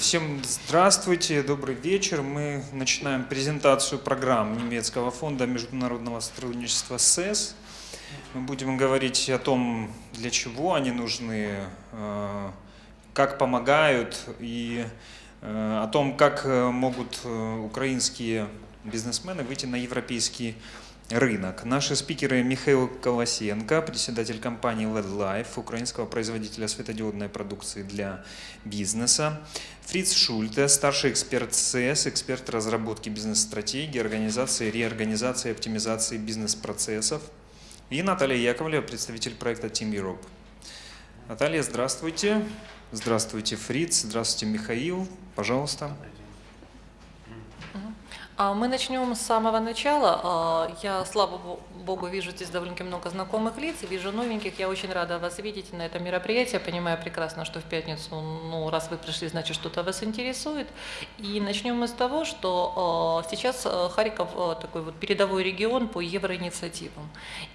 Всем здравствуйте, добрый вечер. Мы начинаем презентацию программ немецкого фонда международного сотрудничества СЭС. Мы будем говорить о том, для чего они нужны, э, как помогают и э, о том, как э, могут украинские бизнесмены выйти на европейский. Наши спикеры Михаил Колосенко, председатель компании LED Life, украинского производителя светодиодной продукции для бизнеса. Фриц Шульте, старший эксперт СЭС, эксперт разработки бизнес-стратегии, организации, реорганизации и оптимизации бизнес-процессов. И Наталья Яковлева, представитель проекта Team Europe. Наталья, здравствуйте. Здравствуйте, Фриц. Здравствуйте, Михаил. Пожалуйста. А мы начнем с самого начала. А, я, слава Богу, вижу здесь довольно много знакомых лиц, вижу новеньких. Я очень рада вас видеть на этом мероприятии. Понимаю прекрасно, что в пятницу, ну, раз вы пришли, значит, что-то вас интересует. И начнем мы с того, что а, сейчас Харьков такой вот передовой регион по евроинициативам.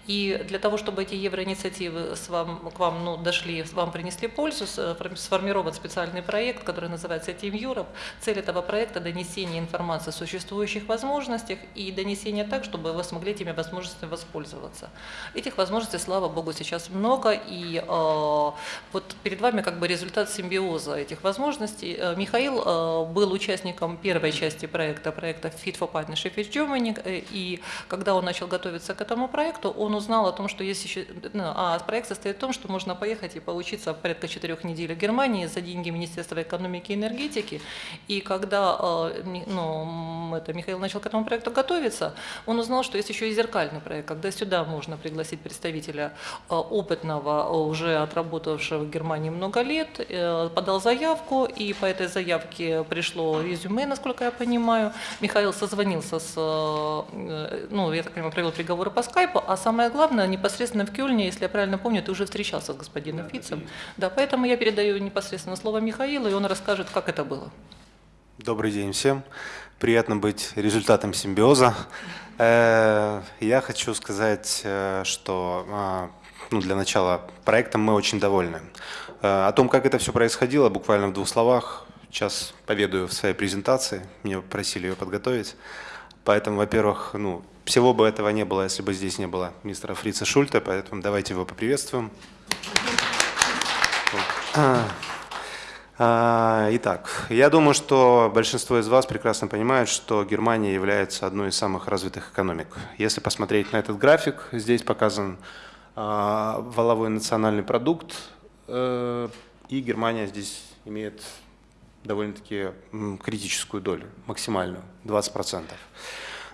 И для того, чтобы эти евроинициативы с вам, к вам ну, дошли, вам принесли пользу, сформирован специальный проект, который называется Team Europe. Цель этого проекта – донесение информации существующих существующих возможностях и донесение так, чтобы вы смогли этими возможностями воспользоваться. Этих возможностей, слава богу, сейчас много, и э, вот перед вами как бы результат симбиоза этих возможностей. Э, Михаил э, был участником первой части проекта, проекта Fit for Partnership with Germany, э, и когда он начал готовиться к этому проекту, он узнал о том, что есть еще, ну, а проект состоит в том, что можно поехать и поучиться порядка четырех недель в Германии за деньги Министерства экономики и энергетики, и когда э, ну, это Михаил начал к этому проекту готовиться, он узнал, что есть еще и зеркальный проект, когда сюда можно пригласить представителя э, опытного, э, уже отработавшего в Германии много лет, э, подал заявку, и по этой заявке пришло резюме, насколько я понимаю. Михаил созвонился с, ну, я так понимаю, провел переговоры по скайпу, а самое главное, непосредственно в Кёльне, если я правильно помню, ты уже встречался с господином Фицем. Да, поэтому я передаю непосредственно слово Михаилу, и он расскажет, как это было. Добрый день всем. Приятно быть результатом симбиоза. Э, я хочу сказать, э, что а, ну, для начала проектом мы очень довольны. Э, о том, как это все происходило, буквально в двух словах, сейчас поведаю в своей презентации. Меня просили ее подготовить. Поэтому, во-первых, ну, всего бы этого не было, если бы здесь не было мистера Фрица Шульта, поэтому давайте его поприветствуем. Итак, я думаю, что большинство из вас прекрасно понимают, что Германия является одной из самых развитых экономик. Если посмотреть на этот график, здесь показан а, валовой национальный продукт, э, и Германия здесь имеет довольно-таки критическую долю, максимальную, 20%.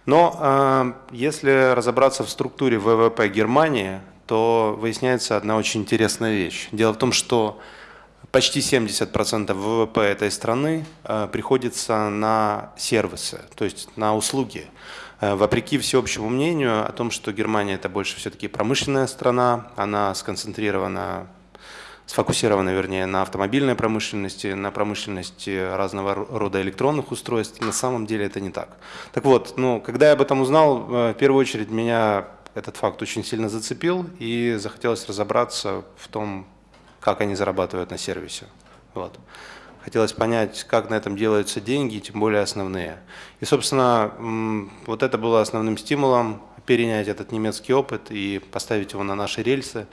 Но а, если разобраться в структуре ВВП Германии, то выясняется одна очень интересная вещь. Дело в том, что почти 70% ВВП этой страны э, приходится на сервисы, то есть на услуги. Э, вопреки всеобщему мнению о том, что Германия это больше все-таки промышленная страна, она сконцентрирована, сфокусирована, вернее, на автомобильной промышленности, на промышленности разного рода электронных устройств. На самом деле это не так. Так вот, ну, когда я об этом узнал, э, в первую очередь меня этот факт очень сильно зацепил и захотелось разобраться в том, как они зарабатывают на сервисе. Вот. Хотелось понять, как на этом делаются деньги, тем более основные. И, собственно, вот это было основным стимулом перенять этот немецкий опыт и поставить его на наши рельсы,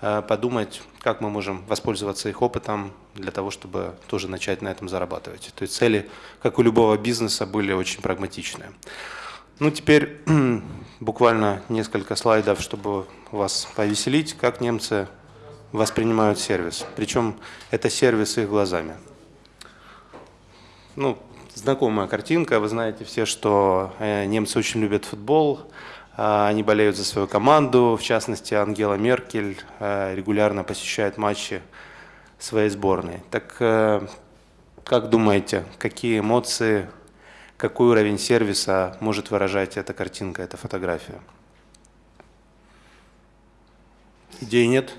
э, подумать, как мы можем воспользоваться их опытом для того, чтобы тоже начать на этом зарабатывать. То есть цели, как у любого бизнеса, были очень прагматичные. Ну, теперь буквально несколько слайдов, чтобы вас повеселить, как немцы воспринимают сервис. Причем это сервис их глазами. Ну, знакомая картинка. Вы знаете все, что э, немцы очень любят футбол. Э, они болеют за свою команду. В частности, Ангела Меркель э, регулярно посещает матчи своей сборной. Так как думаете, какие эмоции, какой уровень сервиса может выражать эта картинка, эта фотография? Идей нет?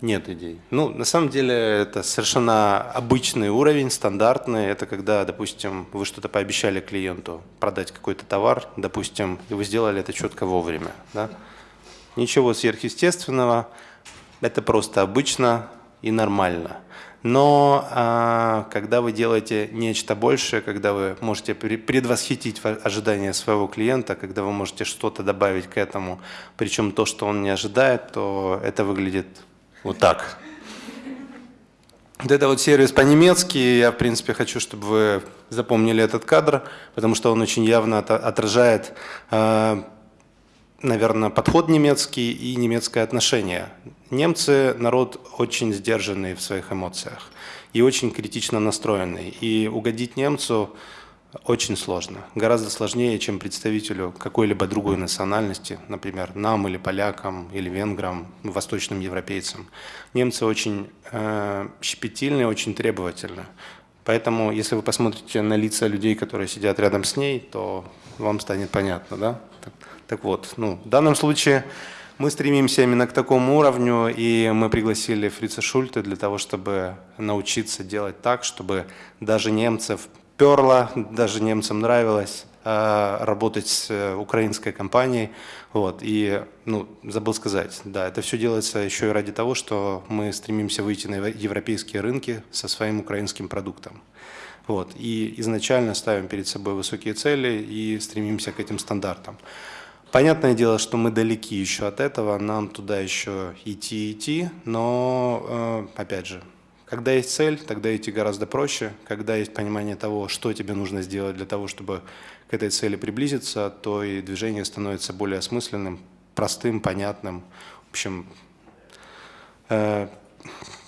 Нет идей. Ну, на самом деле, это совершенно обычный уровень, стандартный. Это когда, допустим, вы что-то пообещали клиенту продать какой-то товар, допустим, и вы сделали это четко вовремя. Да? Ничего сверхъестественного. Это просто обычно и нормально. Но а, когда вы делаете нечто большее, когда вы можете предвосхитить ожидания своего клиента, когда вы можете что-то добавить к этому, причем то, что он не ожидает, то это выглядит вот так. Вот это вот сервис по-немецки. Я, в принципе, хочу, чтобы вы запомнили этот кадр, потому что он очень явно отражает, а, наверное, подход немецкий и немецкое отношение. Немцы – народ очень сдержанный в своих эмоциях и очень критично настроенный. И угодить немцу очень сложно. Гораздо сложнее, чем представителю какой-либо другой национальности, например, нам или полякам, или венграм, восточным европейцам. Немцы очень э, щепетильны, очень требовательны. Поэтому, если вы посмотрите на лица людей, которые сидят рядом с ней, то вам станет понятно. Да? Так, так вот, ну, в данном случае мы стремимся именно к такому уровню, и мы пригласили Фрица Шульте для того, чтобы научиться делать так, чтобы даже немцев перло, даже немцам нравилось э, работать с э, украинской компанией. Вот. И ну, забыл сказать, да, это все делается еще и ради того, что мы стремимся выйти на европейские рынки со своим украинским продуктом. Вот. И изначально ставим перед собой высокие цели и стремимся к этим стандартам. Понятное дело, что мы далеки еще от этого, нам туда еще идти идти, но, э, опять же, когда есть цель, тогда идти гораздо проще. Когда есть понимание того, что тебе нужно сделать для того, чтобы к этой цели приблизиться, то и движение становится более осмысленным, простым, понятным. В общем, э,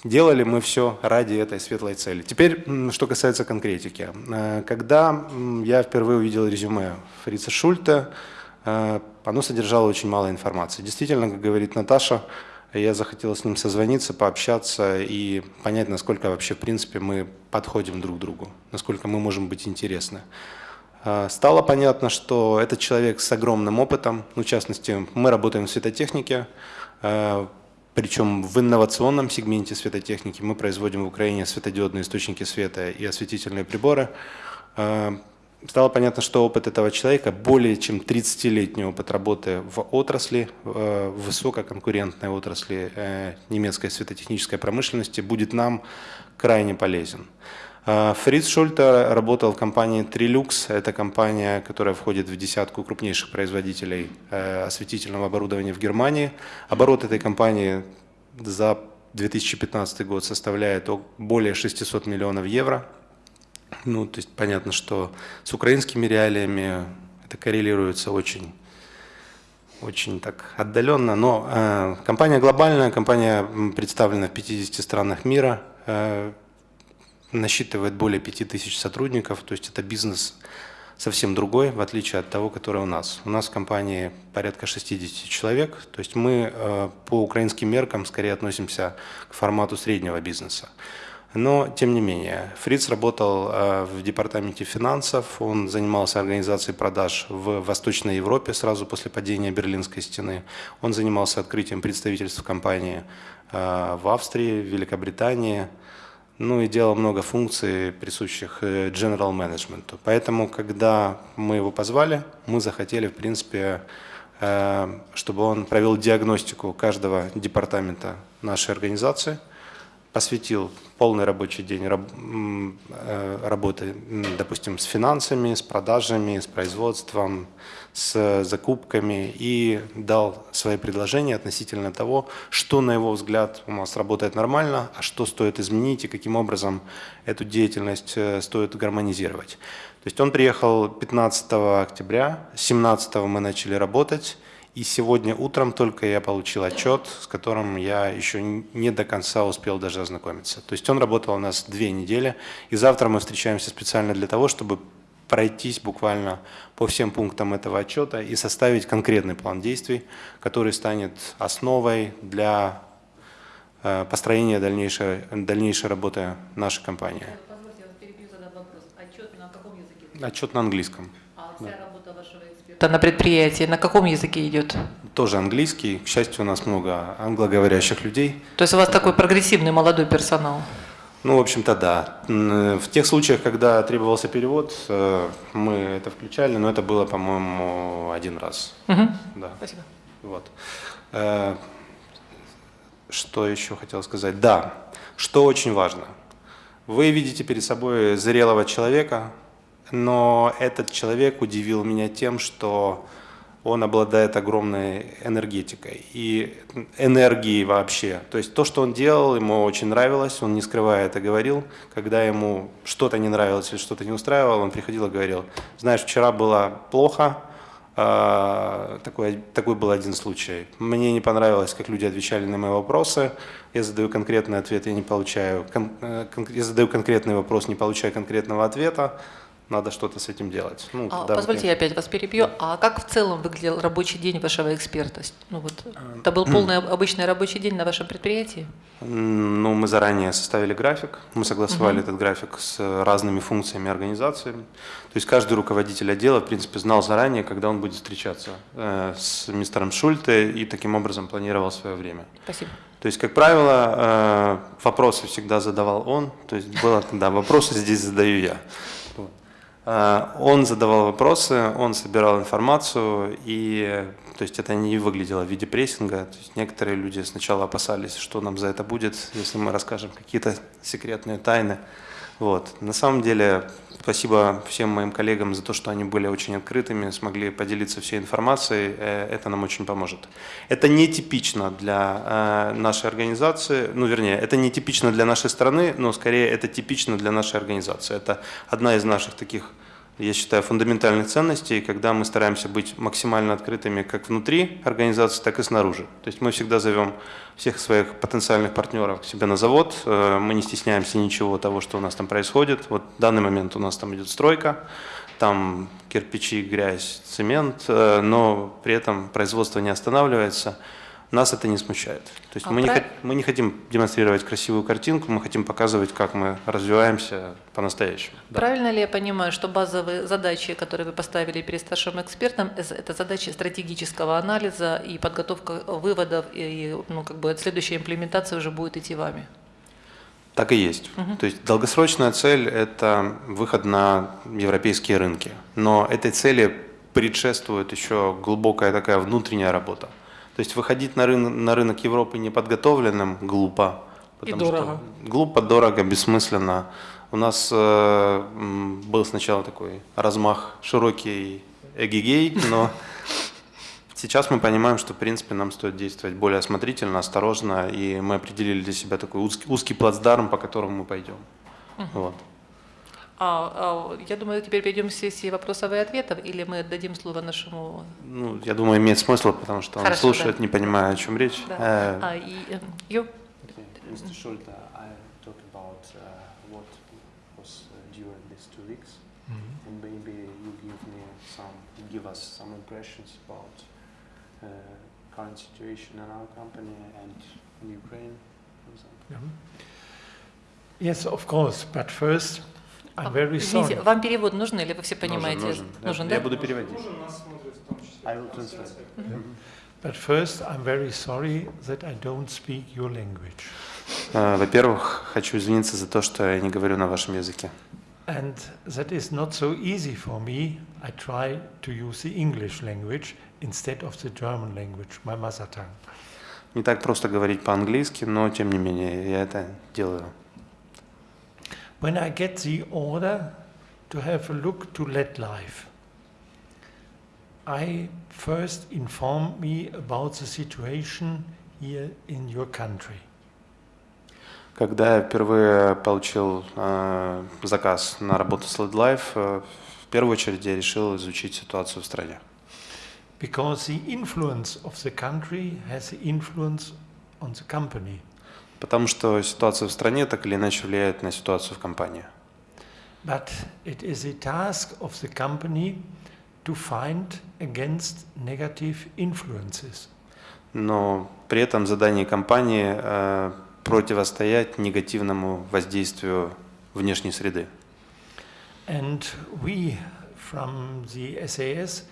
делали мы все ради этой светлой цели. Теперь, что касается конкретики. Э, когда я впервые увидел резюме Фрица Шульта, э, оно содержало очень мало информации. Действительно, как говорит Наташа, я захотел с ним созвониться, пообщаться и понять, насколько вообще, в принципе, мы подходим друг к другу, насколько мы можем быть интересны. А, стало понятно, что этот человек с огромным опытом, ну, в частности, мы работаем в светотехнике, а, причем в инновационном сегменте светотехники мы производим в Украине светодиодные источники света и осветительные приборы. Стало понятно, что опыт этого человека, более чем 30-летний опыт работы в отрасли, э, в высококонкурентной отрасли э, немецкой светотехнической промышленности, будет нам крайне полезен. Э, Фриц Шульте работал в компании Trilux. Это компания, которая входит в десятку крупнейших производителей осветительного оборудования в Германии. Оборот этой компании за 2015 год составляет более 600 миллионов евро. Ну, то есть понятно, что с украинскими реалиями это коррелируется очень, очень так отдаленно, но э, компания глобальная, компания представлена в 50 странах мира, э, насчитывает более 5000 сотрудников, то есть это бизнес совсем другой, в отличие от того, который у нас. У нас в компании порядка 60 человек, то есть мы э, по украинским меркам скорее относимся к формату среднего бизнеса. Но, тем не менее, Фриц работал э, в департаменте финансов, он занимался организацией продаж в Восточной Европе сразу после падения Берлинской стены. Он занимался открытием представительств компании э, в Австрии, в Великобритании, ну и делал много функций, присущих э, general management. Поэтому, когда мы его позвали, мы захотели, в принципе, чтобы он провел диагностику каждого департамента нашей организации – посвятил полный рабочий день э, работы, допустим, с финансами, с продажами, с производством, с закупками и дал свои предложения относительно того, что, на его взгляд, у нас работает нормально, а что стоит изменить и каким образом эту деятельность э, стоит гармонизировать. То есть он приехал 15 октября, 17 мы начали работать, и сегодня утром только я получил отчет, с которым я еще не до конца успел даже ознакомиться. То есть он работал у нас две недели, и завтра мы встречаемся специально для того, чтобы пройтись буквально по всем пунктам этого отчета и составить конкретный план действий, который станет основой для э, построения дальнейшей, дальнейшей работы нашей компании. Позвольте, я перебью, задам вопрос. Отчет на каком языке? Отчет на английском. А вся да. Эксперта на предприятии на каком языке идет? Тоже английский. К счастью, у нас много англоговорящих людей. То есть у вас такой прогрессивный молодой персонал? Ну, в общем-то, да. В тех случаях, когда требовался перевод, э, мы это включали, но это было, по-моему, один раз. Угу. Да. Спасибо. Вот. Э, что еще хотел сказать? Да, что очень важно. Вы видите перед собой зрелого человека, но этот человек удивил меня тем, что он обладает огромной энергетикой и энергией вообще. То есть то, что он делал, ему очень нравилось, он не скрывая это говорил. Когда ему что-то не нравилось или что-то не устраивало, он приходил и говорил, знаешь, вчера было плохо, а, такой, такой был один случай. Мне не понравилось, как люди отвечали на мои вопросы. Я задаю конкретный ответ, я не получаю, кон, э, я задаю конкретный вопрос, не получаю конкретного ответа надо что-то с этим делать. Ну, А, да, позвольте, я опять вас перебью. А как в целом выглядел рабочий день вашего эксперта? Ну, вот, это был полный обычный рабочий день на вашем предприятии? Ну, мы заранее составили график, мы согласовали этот график с разными функциями организации. То есть каждый руководитель отдела, в принципе, знал заранее, когда он будет встречаться э, с мистером Шульте и таким образом планировал свое время. Спасибо. То есть, как правило, э, вопросы всегда задавал он, то есть было, да, вопросы здесь задаю я. Э, Он задавал вопросы, он собирал информацию, и то есть это не выглядело в виде прессинга. То есть некоторые люди сначала опасались, что нам за это будет, если мы расскажем какие-то секретные тайны. Вот. На самом деле, спасибо всем моим коллегам за то, что они были очень открытыми, смогли поделиться всей информацией. Э, Это нам очень поможет. Это нетипично для э, нашей организации, ну, вернее, это нетипично для нашей страны, но скорее это типично для нашей организации. Это одна из наших таких я считаю, фундаментальных ценностей, когда мы стараемся быть максимально открытыми как внутри организации, так и снаружи. То есть мы всегда зовем всех своих потенциальных партнеров к себе на завод, э, мы не стесняемся ничего того, что у нас там происходит. Вот в данный момент у нас там идет стройка, там кирпичи, грязь, цемент, э, но при этом производство не останавливается. Нас это не смущает. То есть А мы, не, прав- хот- мы не хотим демонстрировать красивую картинку, мы хотим показывать, как мы развиваемся по-настоящему. Да. Правильно ли я понимаю, что базовые задачи, которые вы поставили перед старшим экспертом, эс- это задачи стратегического анализа и подготовка выводов, и ну, как бы следующая имплементация уже будет идти вами? Так и есть. То есть долгосрочная цель – это выход на европейские рынки. Но этой цели предшествует еще глубокая такая внутренняя работа. То есть выходить на, рын- на рынок Европы неподготовленным глупо. потому что дорого. Глупо, дорого, бессмысленно. У нас э, был сначала такой размах широкий эгигей, но Сейчас мы понимаем, что, в принципе, нам стоит действовать более осмотрительно, осторожно, и мы определили для себя такой узкий, узкий плацдарм, по которому мы пойдем. Вот. А, а, я думаю, теперь перейдем к сессии вопросов и ответов, или мы дадим слово нашему... Ну, я думаю, имеет смысл, потому что он Хорошо, слушает, да. не понимая, о чем речь. Да. Э, А, и, э, Ю? Mr. Schulte, I talk about uh, what was uh, during these two weeks, and maybe you give me some, give us some impressions about uh, current situation in our company and in Ukraine, for example. Yes, of course. But first, I'm А, very Извините, sorry. вам перевод нужен или вы все понимаете? Нужен, нужен. Нужен, Я да? буду переводить. нас смотрят в том числе. I will translate. But first, I'm very sorry that I don't speak your language. Э, Во-первых, хочу извиниться за то, что я не говорю на вашем языке. And that is not so easy for me. I try to use the English language instead of the German language, my mother tongue. Не так просто говорить по-английски, но тем не менее я это делаю. When I get the order to have a look to let life, I first inform me about the situation here in your country. Когда я впервые получил э, заказ на работу с Lead Life, э, в первую очередь я решил изучить ситуацию в стране. Because the influence of the country has the influence on the company. Потому что ситуация в стране так или иначе влияет на ситуацию в компании. But it is the task of the company to find against negative influences. Но при этом задание компании э, противостоять негативному воздействию внешней среды. And we from the SAS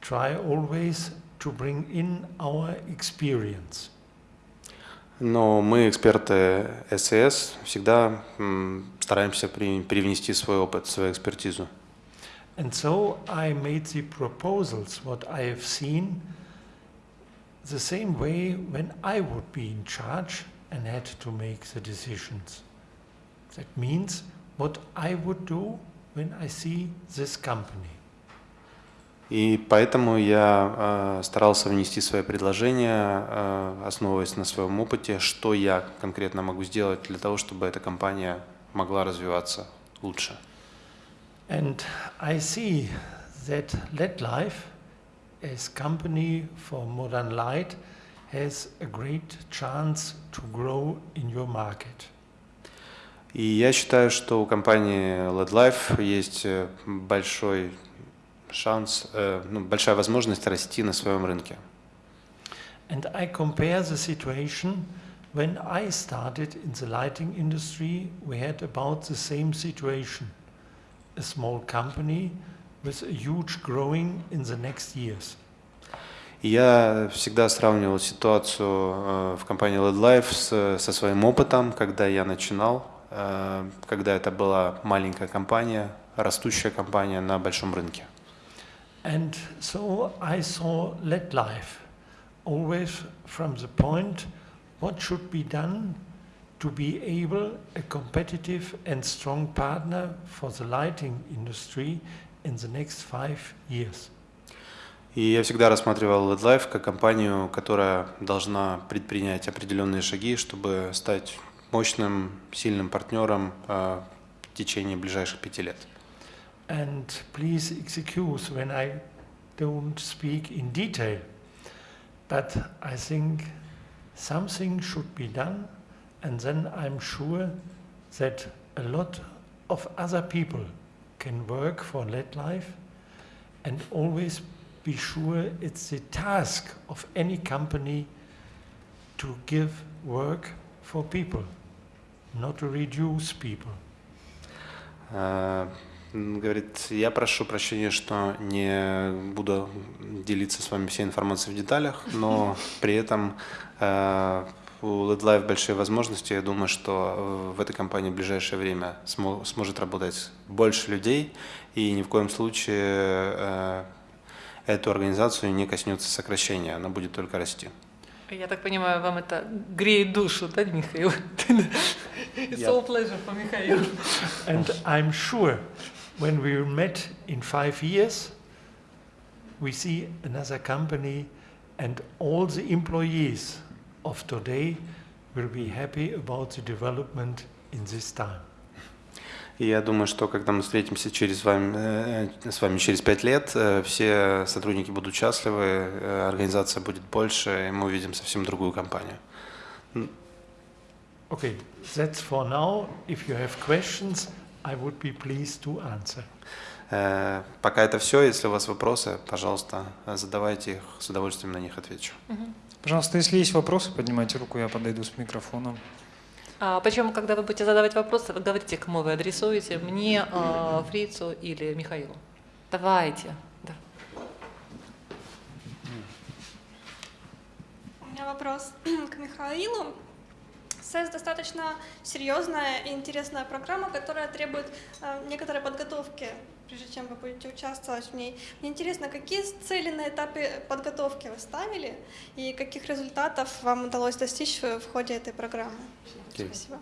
try always to bring in our experience. Но мы, эксперты СС, всегда м, стараемся при- привнести свой опыт, свою экспертизу. And so I made the proposals, what I have seen, the same way when I would be in charge and had to make the decisions. That means what I would do when I see this company. И поэтому я э, старался внести свои предложения, э, основываясь на своем опыте, что я конкретно могу сделать для того, чтобы эта компания могла развиваться лучше. And I see that LED Life, as company for modern light, has a great chance to grow in your market. И я считаю, что у компании LED Life есть большой шанс, э, ну, большая возможность расти на своем рынке. And I compare the situation when I started in the lighting industry, we had about the same situation. A small company with a huge growing in the next years. Я всегда сравнивал ситуацию э, в компании LED Life с- со своим опытом, когда я начинал, э, когда это была маленькая компания, растущая компания на большом рынке. And so I saw LED Life always from the point what should be done to be able a competitive and strong partner for the lighting industry in the next five years. И я всегда рассматривал LED Life как компанию, которая должна предпринять определенные шаги, чтобы стать мощным, сильным партнером э, в течение ближайших пяти лет. And please excuse when I don't speak in detail, but I think something should be done, and then I'm sure that a lot of other people can work for LED Life, and always be sure it's the task of any company to give work for people, not to reduce people. М, Говорит, я прошу прощения, что не буду делиться с вами всей информацией в деталях, но при этом э, у LED Life большие возможности. Я думаю, что э, в этой компании в ближайшее время смо- сможет работать больше людей, и ни в коем случае э, эту организацию не коснется сокращения, она будет только расти. Я так понимаю, вам это греет душу, да, Михаил? It's Yeah. so pleasure for Михаил. And I'm sure when we met in five years, we see another company and all the employees of today will be happy about the development in this time. И я думаю, что когда мы встретимся через вами, э, с вами через пять лет, э, все сотрудники будут счастливы, э, организация будет больше, и мы увидим совсем другую компанию. Okay, that's for now. If you have questions, I would be pleased to answer. Э, Пока это все. Если у вас вопросы, пожалуйста, э, задавайте их, с удовольствием на них отвечу. Пожалуйста, если есть вопросы, поднимайте руку, я подойду с микрофоном. А, причем, когда вы будете задавать вопросы, вы говорите, кому вы адресуете, мне, а, Фрицу или Михаилу. Давайте. Да. У меня вопрос к Михаилу. СЭС достаточно серьезная и интересная программа, которая требует э, некоторой подготовки, прежде чем вы будете участвовать в ней. Мне интересно, какие цели на этапе подготовки вы ставили и каких результатов вам удалось достичь в ходе этой программы? Окей. Спасибо.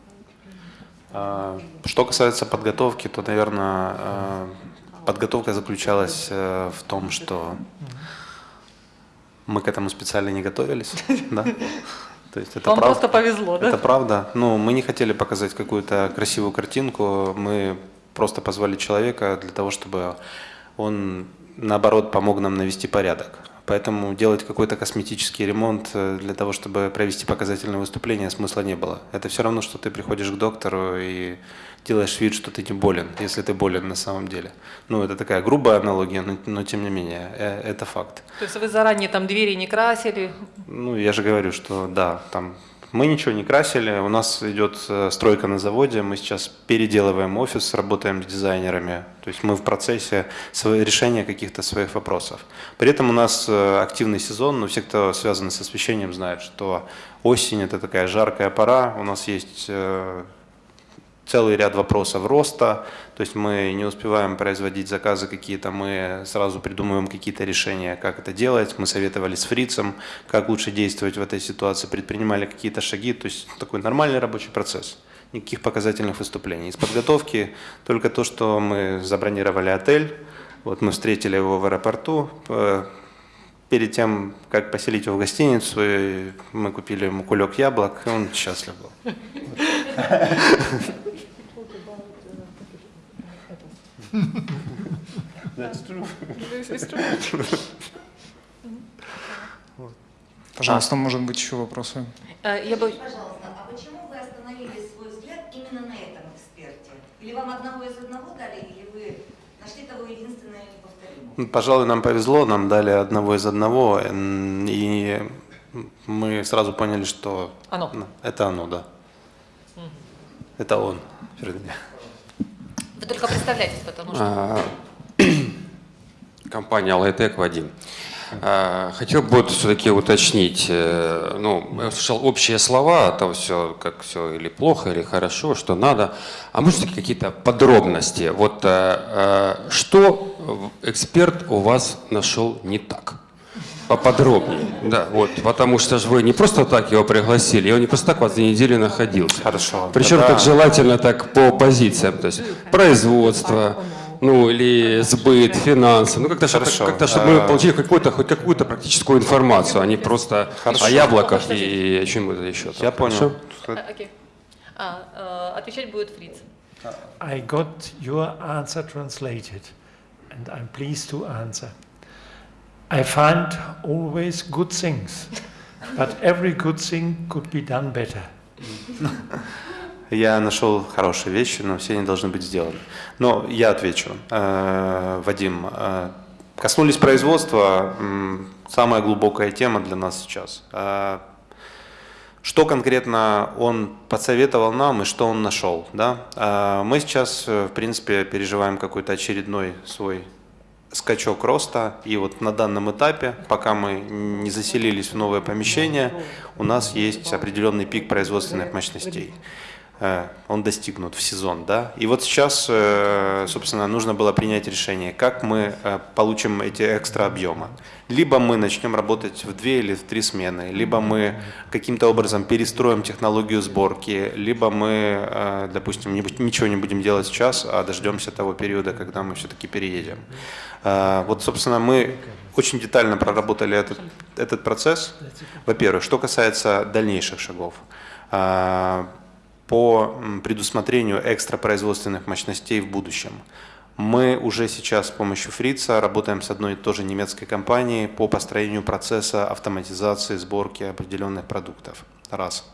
А, Что касается подготовки, то, наверное, э, подготовка заключалась э, в том, что мы к этому специально не готовились. Да? То есть это Вам прав- просто повезло, да? Это правда. Ну, мы не хотели показать какую-то красивую картинку, мы просто позвали человека для того, чтобы он, наоборот, помог нам навести порядок. Поэтому делать какой-то косметический ремонт э, для того, чтобы провести показательное выступление, смысла не было. Это все равно, что ты приходишь к доктору и делаешь вид, что ты не болен, если ты болен на самом деле. Ну, это такая грубая аналогия, но, но тем не менее, э, это факт. То есть вы заранее там двери не красили, Ну, я же говорю, что да, там мы ничего не красили, у нас идет э, стройка на заводе, мы сейчас переделываем офис, работаем с дизайнерами, то есть мы в процессе решения каких-то своих вопросов. При этом у нас э, активный сезон, но все, кто связаны с освещением, знают, что осень – это такая жаркая пора, у нас есть э, целый ряд вопросов роста, то есть мы не успеваем производить заказы какие-то, мы сразу придумываем какие-то решения, как это делать, мы советовали с фрицем, как лучше действовать в этой ситуации, предпринимали какие-то шаги, то есть такой нормальный рабочий процесс. никаких показательных выступлений. Из подготовки только то, что мы забронировали отель, вот мы встретили его в аэропорту, перед тем, как поселить его в гостиницу, мы купили ему кулек яблок, и он счастлив был. Пожалуйста, может быть еще вопросы? Э, Я бы... Пожалуйста, а почему вы остановили свой взгляд именно на этом эксперте? Или вам одного из одного дали, или вы нашли того единственного и неповторимого? Ну, Пожалуй, нам повезло, нам дали одного из одного, и мы сразу поняли, что Оно. ну, это оно, да. Это он, вернее. Вы только представляйтесь, потому что... А, Компания Лайтек Вадим. А, Хотел бы все-таки уточнить, э, ну, слышал общие слова, там все, как все или плохо, или хорошо, что надо. А может быть какие-то подробности? Вот э, э, что эксперт у вас нашел не так? Поподробнее, да, вот, потому что же вы не просто так его пригласили, и он не просто так вас две недели находился. Хорошо. Причем Тогда- так желательно так по позициям, то есть производство, ну или сбыт, финансы, ну как-то, чтобы, как-то, чтобы мы А- получили какую-то, хоть какую-то практическую информацию, а не просто Хорошо. о яблоках и о чем-то еще. там. Я понял. Хорошо? А, окей. А, э, отвечать будет Фриц. I got your answer translated, and I'm pleased to answer. I find always good things, but every good thing could be done better. Я нашел хорошие вещи, но все они должны быть сделаны. Но я отвечу. Э, Вадим, э, коснулись производства, самая глубокая тема для нас сейчас. Э, Что конкретно он посоветовал нам и что он нашел? Да? Мы сейчас, в принципе, переживаем какой-то очередной свой скачок роста. И вот на данном этапе, пока мы не заселились в новое помещение, у нас есть определенный пик производственных мощностей. Э, Он достигнут в сезон, да. И вот сейчас, э, собственно, нужно было принять решение, как мы э, получим эти экстра объемы. Либо мы начнем работать в две или в три смены, либо мы каким-то образом перестроим технологию сборки, либо мы, допустим, ничего не будем делать сейчас, а дождемся того периода, когда мы все-таки переедем. Вот, собственно, мы очень детально проработали этот, этот процесс. Во-первых, что касается дальнейших шагов. По предусмотрению экстрапроизводственных мощностей в будущем. Мы уже сейчас с помощью Фрица работаем с одной и той же немецкой компанией по построению процесса автоматизации сборки определенных продуктов. Раз.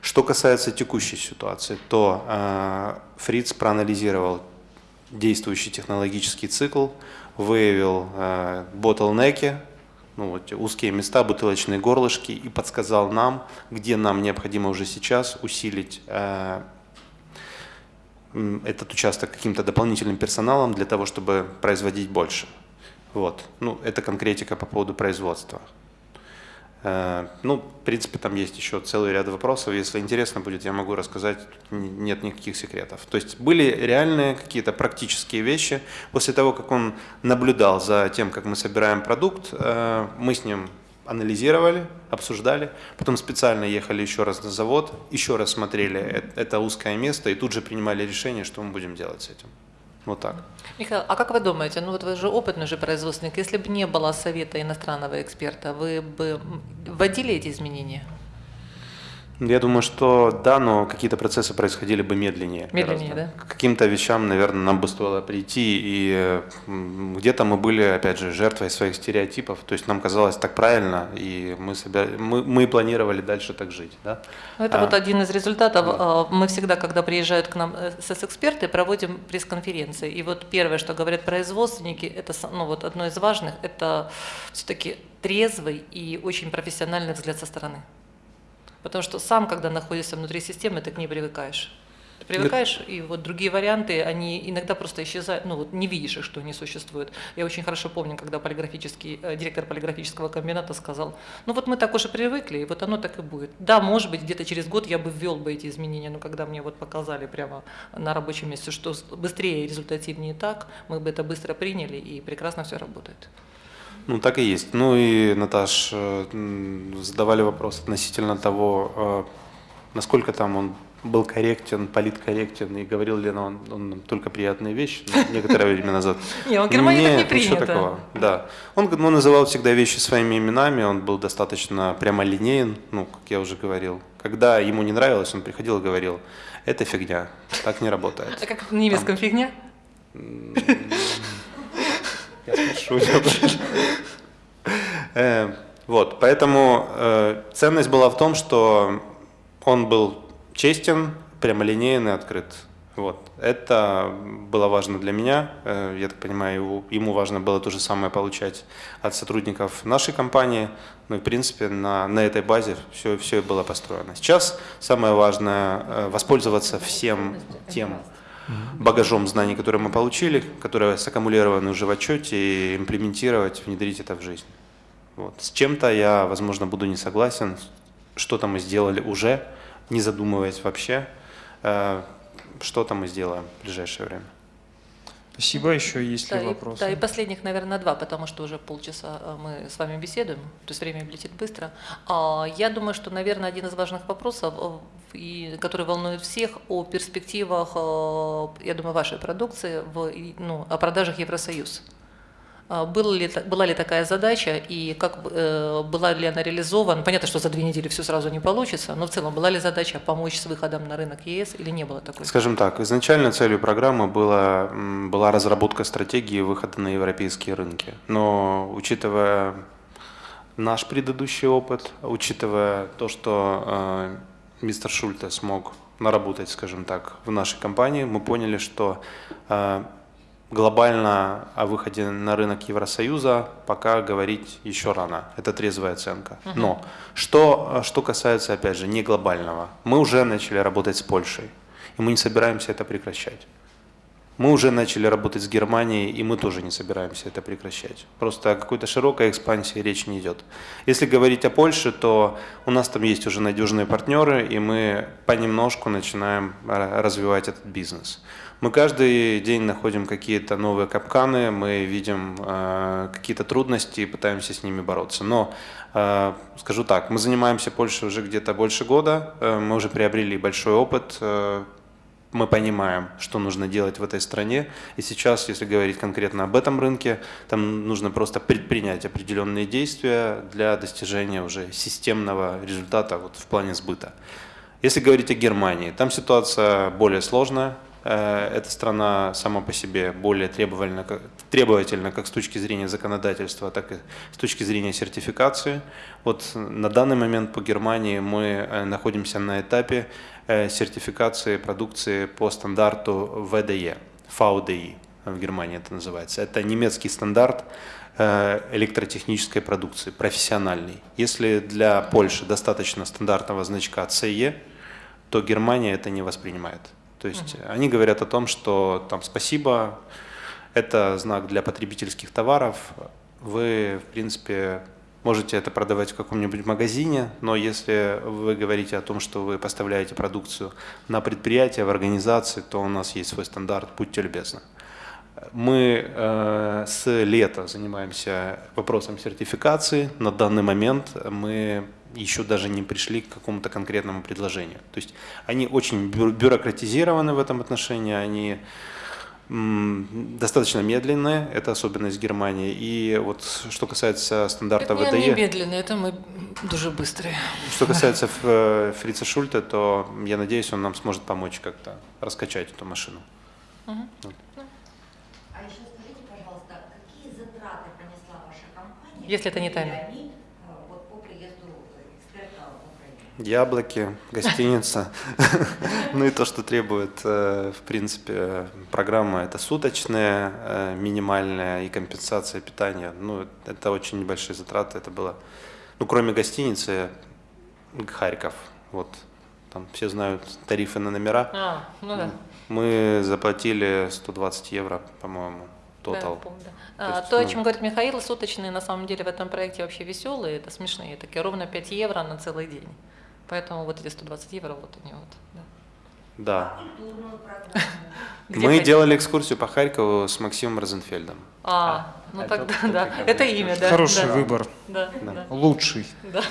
Что касается текущей ситуации, то э, Фриц проанализировал действующий технологический цикл, выявил э, ботлнеки, ну, вот, узкие места, бутылочные горлышки и подсказал нам, где нам необходимо уже сейчас усилить э, этот участок каким-то дополнительным персоналом для того, чтобы производить больше. Вот. Ну, это конкретика по поводу производства. Э, Ну, в принципе, там есть еще целый ряд вопросов. Если интересно будет, я могу рассказать. Тут Нет никаких секретов. То есть были реальные какие-то практические вещи. После того, как он наблюдал за тем, как мы собираем продукт, э, мы с ним анализировали, обсуждали, потом специально ехали еще раз на завод, еще раз смотрели э- это узкое место и тут же принимали решение, что мы будем делать с этим. Вот так. Михаил, а как вы думаете, ну вот вы же опытный же производственник, если бы не было совета иностранного эксперта, вы бы вводили эти изменения? Я думаю, что да, но какие-то процессы происходили бы медленнее. Медленнее, гораздо. К каким-то вещам, наверное, нам бы стоило прийти, и где-то мы были, опять же, жертвой своих стереотипов. То есть нам казалось так правильно, и мы, собя- мы, мы планировали дальше так жить. Да? Ну, Это А, вот один из результатов. А, Мы всегда, когда приезжают к нам э, СС-эксперты, проводим пресс-конференции. И вот первое, что говорят производственники, это ну, вот одно из важных, это все-таки трезвый и очень профессиональный взгляд со стороны. Потому что сам, когда находишься внутри системы, ты к ней привыкаешь. Ты привыкаешь, и вот другие варианты, они иногда просто исчезают, ну вот не видишь их, что они существуют. Я очень хорошо помню, когда полиграфический, э, директор полиграфического комбината сказал, ну вот мы так уже привыкли, и вот оно так и будет. Да, может быть, где-то через год я бы ввел бы эти изменения, но когда мне вот показали прямо на рабочем месте, что быстрее и результативнее так, мы бы это быстро приняли, и прекрасно все работает. Ну, так и есть. Ну и, Наташ, э, задавали вопрос относительно того, э, насколько там он был корректен, политкорректен и говорил ли он, он нам только приятные вещи некоторое время назад. Не, он в Германии так не Нет, ничего принято. такого. Да. Он, ну, называл всегда вещи своими именами, он был достаточно прямолинеен, ну, как я уже говорил. Когда ему не нравилось, он приходил и говорил, это фигня, так не работает. А как в немецком фигня? Я спрошу у него. Э, Вот, поэтому э, ценность была в том, что он был честен, прямолинеен и открыт. Вот. Это было важно для меня. Э, Я так понимаю, ему важно было то же самое получать от сотрудников нашей компании. Ну и, в принципе, на, на этой базе все, все и было построено. Сейчас самое важное воспользоваться всем тем багажом знаний, которые мы получили, которые саккумулированы уже в отчете, и имплементировать, внедрить это в жизнь. Вот. С чем-то я, возможно, буду не согласен, что-то мы сделали уже, не задумываясь вообще, Э, что-то мы сделаем в ближайшее время. Спасибо. Еще есть Да ли и, вопросы? да, и последних, наверное, два, потому что уже полчаса э, мы с вами беседуем, то есть время летит быстро. А, Я думаю, что, наверное, один из важных вопросов, э, и, который волнует всех, о перспективах, э, я думаю, вашей продукции, в, ну, о продажах Евросоюз. А, Была ли, была ли такая задача и как э, была ли она реализована? Понятно, что за две недели все сразу не получится, но в целом была ли задача помочь с выходом на рынок ЕС или не было такой? Скажем так, изначально целью программы была, была разработка стратегии выхода на европейские рынки. Но учитывая наш предыдущий опыт, учитывая то, что э, мистер Шульте смог наработать, скажем так, в нашей компании, мы поняли, что э, глобально о выходе на рынок Евросоюза пока говорить еще рано. Это трезвая оценка. Но что, что касается, опять же, не глобального, мы уже начали работать с Польшей, и мы не собираемся это прекращать. Мы уже начали работать с Германией, и мы тоже не собираемся это прекращать. Просто о какой-то широкой экспансии речь не идет. Если говорить о Польше, то у нас там есть уже надежные партнеры, и мы понемножку начинаем развивать этот бизнес. Мы каждый день находим какие-то новые капканы, мы видим э, какие-то трудности и пытаемся с ними бороться. Но э, скажу так, мы занимаемся Польшей уже где-то больше года, э, мы уже приобрели большой опыт, э, мы понимаем, что нужно делать в этой стране. И сейчас, если говорить конкретно об этом рынке, там нужно просто предпринять определенные действия для достижения уже системного результата вот в плане сбыта. Если говорить о Германии, там ситуация более сложная. Э, Эта страна сама по себе более требовательна, требовательна как с точки зрения законодательства, так и с точки зрения сертификации. Вот на данный момент по Германии мы э, находимся на этапе э, сертификации продукции по стандарту VDE, VDI в Германии это называется. Это немецкий стандарт электротехнической продукции, профессиональный. Если для Польши достаточно стандартного значка CE, то Германия это не воспринимает. То есть они говорят о том, что там спасибо, это знак для потребительских товаров, вы, в принципе, можете это продавать в каком-нибудь магазине, но если вы говорите о том, что вы поставляете продукцию на предприятие, в организации, то у нас есть свой стандарт, будьте любезны. Мы э, с лета занимаемся вопросом сертификации. На данный момент мы еще даже не пришли к какому-то конкретному предложению. То есть они очень бю- бюрократизированы в этом отношении, они достаточно медленные, это особенность Германии. И вот что касается стандарта Это не ВДЕ, медленно, это мы дуже быстрые. что касается Фрица Шульта, то я надеюсь, он нам сможет помочь как-то раскачать эту машину. А еще скажите, пожалуйста, какие затраты понесла ваша компания? Если это не тайна. они э, вот, по приезду эксперта в Украину? Яблоки, гостиница. Ну и то, что требует, э, в принципе, программа, это суточная, э, минимальная и компенсация питания. Ну, это очень небольшие затраты. Это было, ну, кроме гостиницы, Харьков. Вот, там все знают тарифы на номера. А, ну да. Мы заплатили 120 евро, по-моему, Да, тотал. помню, да. То А, есть, То, о ну- чем говорит Михаил, суточные на самом деле в этом проекте вообще веселые, это смешные, такие ровно 5 евро на целый день. Поэтому вот эти 120 евро, вот они вот. да. Да. Мы делали экскурсию по Харькову с Максимом Розенфельдом. А, ну это тогда, да, это имя, да. Хороший да, выбор, Да, Да. да, лучший. да.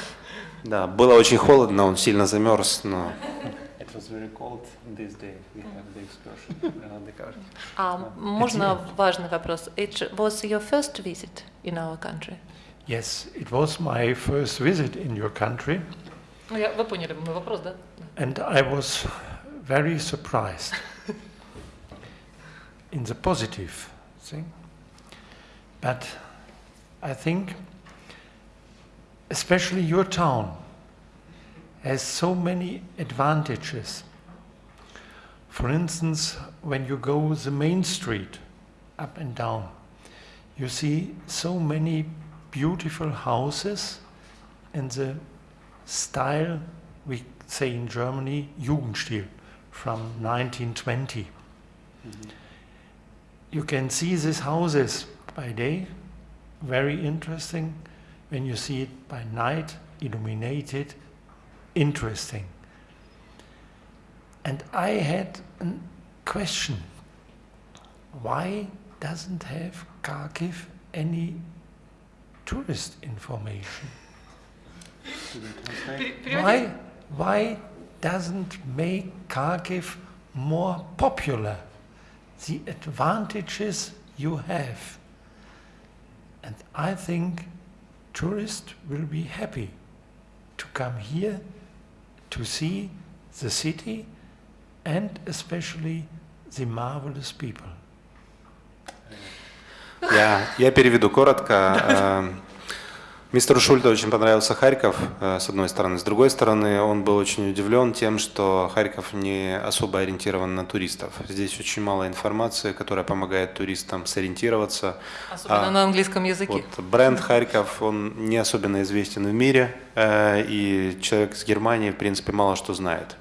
Да, было очень холодно, он сильно замерз, но это was very cold this day. We have the excursion around the country. А можно важный вопрос? It was your first visit in our country? Yes, it was my first visit in your country, Ну, я, вы поняли мой вопрос, да? and I was very surprised in the positive thing. But I think, especially your town, has so many advantages. For instance, when you go the main street up and down, you see so many beautiful houses in the style we say in Germany Jugendstil from 1920. Mm-hmm. You can see these houses by day, very interesting. When you see it by night, illuminated, interesting. And I had a question. Why doesn't have Kharkiv any tourist information? Why, why doesn't make Kharkiv more popular? The advantages you have. And I think tourists will be happy to come here to see the city and especially the marvelous people. Я, я переведу коротко. Мистеру Шульте очень понравился Харьков, э, с одной стороны. С другой стороны, он был очень удивлен тем, что Харьков не особо ориентирован на туристов. Здесь очень мало информации, которая помогает туристам сориентироваться. Особенно А, на английском языке. Вот, бренд Харьков, он не особенно известен в мире, э, и человек с Германии, в принципе, мало что знает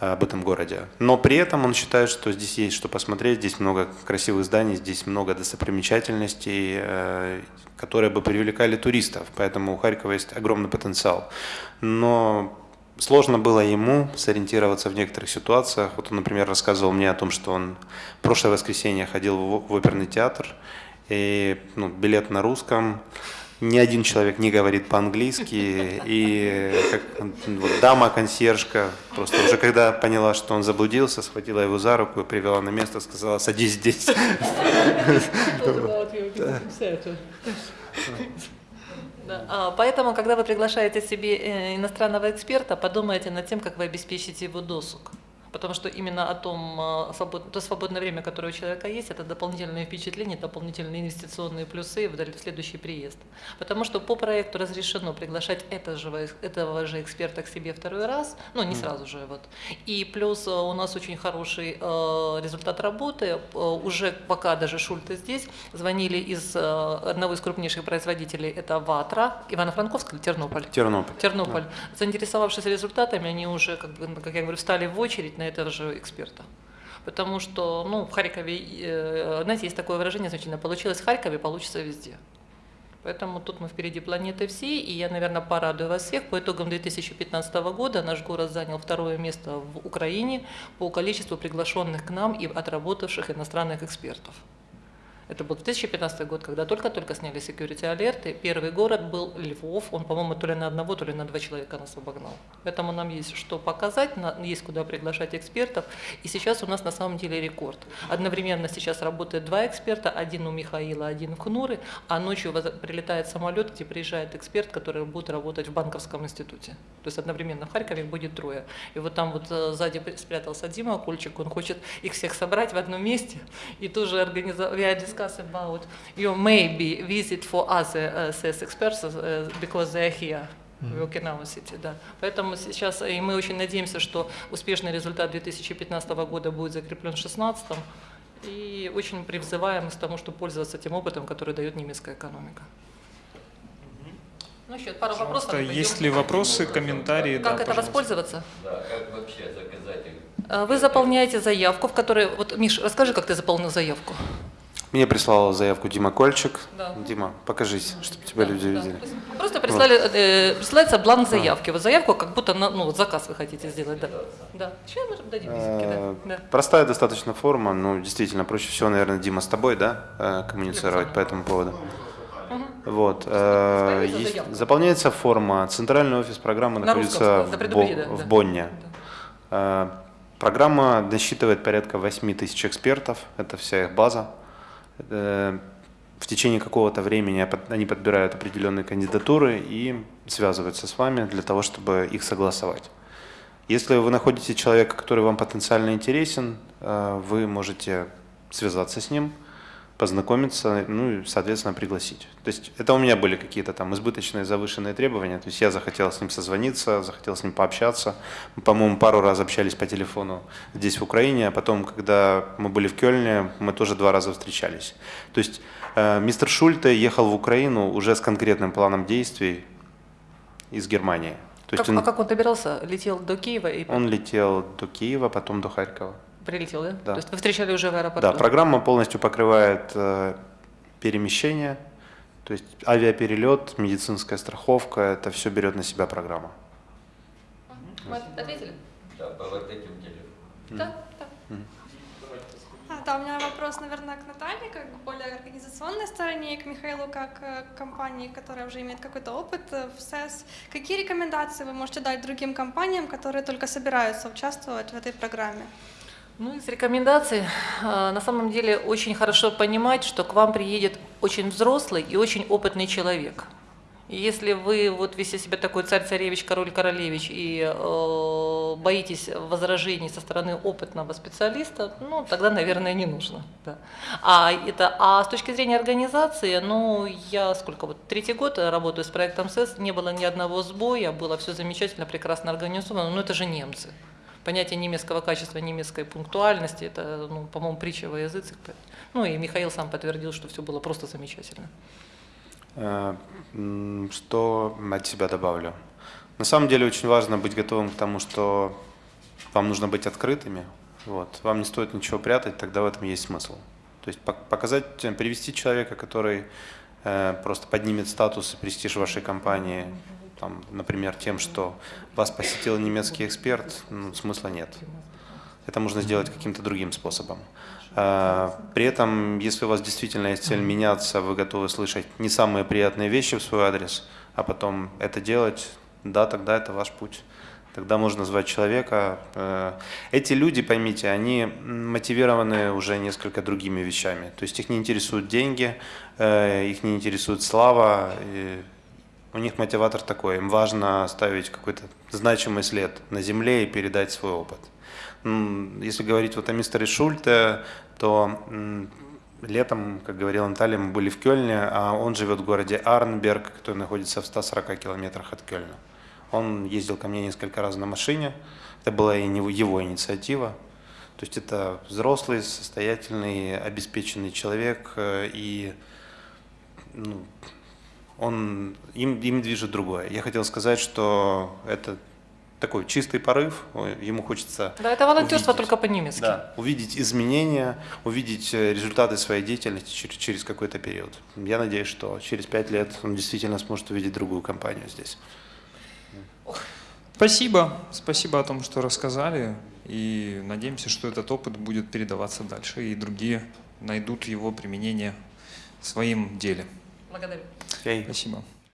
об этом городе. Но при этом он считает, что здесь есть что посмотреть, здесь много красивых зданий, здесь много достопримечательностей, э, которые бы привлекали туристов. Поэтому у Харькова есть огромный потенциал. Но сложно было ему сориентироваться в некоторых ситуациях. Вот он, например, рассказывал мне о том, что он прошлое воскресенье ходил в оперный театр, и ну, билет на русском, ни один человек не говорит по-английски, и как, вот, дама-консьержка просто уже когда поняла, что он заблудился, схватила его за руку и привела на место, сказала, садись здесь. А, Поэтому, когда вы приглашаете себе э, иностранного эксперта, подумайте над тем, как вы обеспечите его досуг. Потому что именно о том, свобод- то свободное время, которое у человека есть, это дополнительные впечатления, дополнительные инвестиционные плюсы в следующий приезд. Потому что по проекту разрешено приглашать это же этого же эксперта к себе второй раз, ну не сразу же. Вот. И плюс а, у нас очень хороший а, результат работы. Уже пока даже Шульты здесь, звонили из одного из крупнейших производителей, это Ватра, Ивано-Франковск или Тернополь? Тернополь. Тернополь. Заинтересовавшись результатами, они уже, как, бы, как я говорю, встали в очередь на этого же эксперта. Потому что, ну, в Харькове, э, знаете, есть такое выражение, значительно, получилось в Харькове, получится везде. Поэтому тут мы впереди планеты всей, и я, наверное, порадую вас всех. По итогам 2015 года наш город занял второе место в Украине по количеству приглашенных к нам и отработавших иностранных экспертов. Это был 2015 год, когда только-только сняли security алерты. Первый город был Львов. Он, по-моему, то ли на одного, то ли на два человека нас обогнал. Поэтому нам есть что показать, есть куда приглашать экспертов. И сейчас у нас на самом деле рекорд. Одновременно сейчас работает два эксперта, один у Михаила, один в Кнуры, а ночью прилетает самолет, где приезжает эксперт, который будет работать в банковском институте. То есть одновременно в Харькове будет трое. И вот там вот э, сзади спрятался Дима Кольчик, он хочет их всех собрать в одном месте и тоже организовать. Discussing about your maybe visit for other uh, sales experts uh, because they are here. В Okinawa City, да. Поэтому сейчас и мы очень надеемся, что успешный результат 2015 года будет закреплен в 2016 и очень призываем к тому, чтобы пользоваться тем опытом, который дает немецкая экономика. Ну, еще пару вопросов. Есть ли вопросы, комментарии? Как Да, это пожалуйста. воспользоваться? Да, как вообще заказать их? А, Вы заполняете заявку, в которой... Вот, Миш, расскажи, как ты заполнил заявку. Мне прислал заявку Дима Кольчик. Да. Дима, покажись, чтобы тебя Да, люди да. видели. Просто прислали, э, присылается бланк заявки. Вот заявку, как будто на, ну, вот заказ вы хотите сделать. Да. да. Сейчас мы дадим визитки, Э, да. да. Простая достаточно форма, ну, действительно, проще всего, наверное, Дима, с тобой, да, э, коммуницировать по этому поводу. Вот. э, Заполняется есть- заполняется форма. Центральный офис программы На находится русском, да, в, Бо- да, в да. Бонне. Э, Программа насчитывает порядка 8 тысяч экспертов, это вся их база. Э, В течение какого-то времени они подбирают определенные кандидатуры и связываются с вами для того, чтобы их согласовать. Если вы находите человека, который вам потенциально интересен, э, вы можете связаться с ним, познакомиться, ну и, соответственно, пригласить. То есть это у меня были какие-то там избыточные завышенные требования. То есть я захотел с ним созвониться, захотел с ним пообщаться. Мы, по-моему, пару раз общались по телефону здесь, в Украине, а потом, когда мы были в Кёльне, мы тоже два раза встречались. То есть э, мистер Шульте ехал в Украину уже с конкретным планом действий из Германии. То есть Как- он, А как он добирался? Летел до Киева и он летел до Киева, потом до Харькова. Прилетел, да? Да. То есть вы встречали уже в аэропорту? Да, программа полностью покрывает э, перемещение, то есть авиаперелет, медицинская страховка, это все берет на себя программа. Мы ответили? Да, по вот этим телефонам. Да, да. А, да, у меня вопрос, наверное, к Наталье, как к более организационной стороне, и к Михаилу, как э, к компании, которая уже имеет какой-то опыт э, в СЭС. Какие рекомендации вы можете дать другим компаниям, которые только собираются участвовать в этой программе? Ну, из рекомендаций, э, на самом деле очень хорошо понимать, что к вам приедет очень взрослый и очень опытный человек. И если вы вот весь из себя такой царь-царевич, король-королевич и э, боитесь возражений со стороны опытного специалиста, ну, тогда, наверное, не нужно. Да. А, это, а с точки зрения организации, ну, я сколько вот, третий год работаю с проектом СЭС, не было ни одного сбоя, было все замечательно, прекрасно организовано, но это же немцы. Понятие немецкого качества, немецкой пунктуальности, это, ну, по-моему, притча во языцах. Ну и Михаил сам подтвердил, что все было просто замечательно. Э, Что от себя добавлю? На самом деле очень важно быть готовым к тому, что вам нужно быть открытыми. Вот. Вам не стоит ничего прятать, тогда в этом есть смысл. То есть пок- показать, э, привести человека, который э, просто поднимет статус и престиж вашей компании, там, например, тем, что вас посетил немецкий эксперт, ну, смысла нет. Это можно сделать каким-то другим способом. А, При этом, если у вас действительно есть цель меняться, вы готовы слышать не самые приятные вещи в свой адрес, а потом это делать, да, тогда это ваш путь. Тогда можно звать человека. Э, Эти люди, поймите, они мотивированы уже несколько другими вещами. То есть их не интересуют деньги, э, их не интересует слава. У них мотиватор такой, им важно оставить какой-то значимый след на земле и передать свой опыт. Если говорить вот о мистере Шульте, то летом, как говорила Наталья, мы были в Кёльне, а он живет в городе Арнберг, который находится в 140 километрах от Кёльна. Он ездил ко мне несколько раз на машине, это была и его инициатива. То есть это взрослый, состоятельный, обеспеченный человек, э, и ну, он, им, им движет другое. Я хотел сказать, что это такой чистый порыв, ему хочется Да, это волонтерство увидеть. только по-немецки. да, увидеть изменения, увидеть э, результаты своей деятельности через, через какой-то период. Я надеюсь, что через пять лет он действительно сможет увидеть другую компанию здесь. Спасибо. Спасибо о том, что рассказали. И надеемся, что этот опыт будет передаваться дальше, и другие найдут его применение в своем деле. Благодарю. Окей. Спасибо.